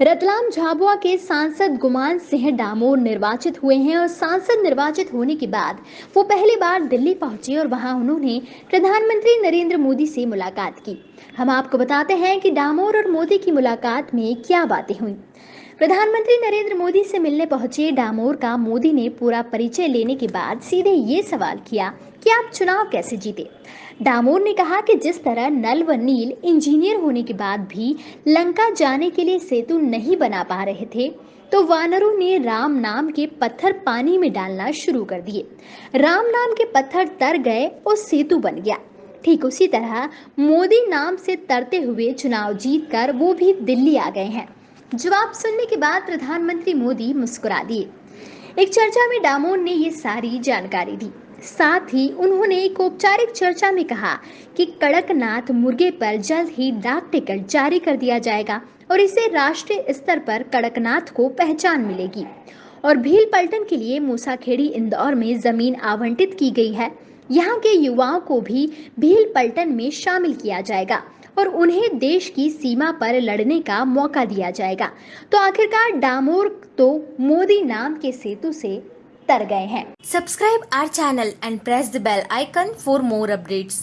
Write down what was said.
रतलाम झाबुआ के सांसद गुमान सिंह डामोर निर्वाचित हुए हैं और सांसद निर्वाचित होने के बाद वो पहली बार दिल्ली पहुँचे और वहाँ उन्होंने प्रधानमंत्री नरेंद्र मोदी से मुलाकात की। हम आपको बताते हैं कि डामोर और मोदी की मुलाकात में क्या बातें हुई। प्रधानमंत्री नरेंद्र मोदी से मिलने पहुँचे डामोर का मोदी ने पूरा परिचय लेने के बाद सीधे ये सवाल किया, कि आप चुनाव कैसे जीते? डामोर ने कहा कि जिस तरह नल व नील इंजीनियर होने के बाद भी लंका जाने के लिए सेतु नहीं बना पा रहे थे तो वानरों ने राम नाम के पत्थर पानी में डालना शुरू कर दिए। राम नाम के पत्थर तर गए और सेतु बन गया। ठीक उसी तरह मोदी नाम से तरते हुए चुनाव जीत कर वो भी दिल्ली आ गए हैं। जवाब सुनने के बाद प्रधानमंत्री मोदी मुस्कुरा दिए। एक चर्चा में डामोन ने ये सारी जानकारी दी। साथ ही उन्होंने एक औपचारिक चर्चा में कहा कि कड़कनाथ मुर्गे पर जल्द ही डाक टिकट जारी कर दिया जाएगा और इसे राष्ट्रीय स्तर पर कड़कनाथ को पहचान मिलेगी। और भील पलटन के लिए मूसाखेड़ी इंदौर में ज़मीन आवंटित की गई है। यहाँ के युवाओं को भी भील पलटन में शामिल किया जाएगा और उन्हें देश की सीमा पर लड़ने का मौका दिया जाएगा तो आखिरकार डामोर तो मोदी नाम के सेतु से तर गए हैं subscribe our channel and press the bell icon for more updates.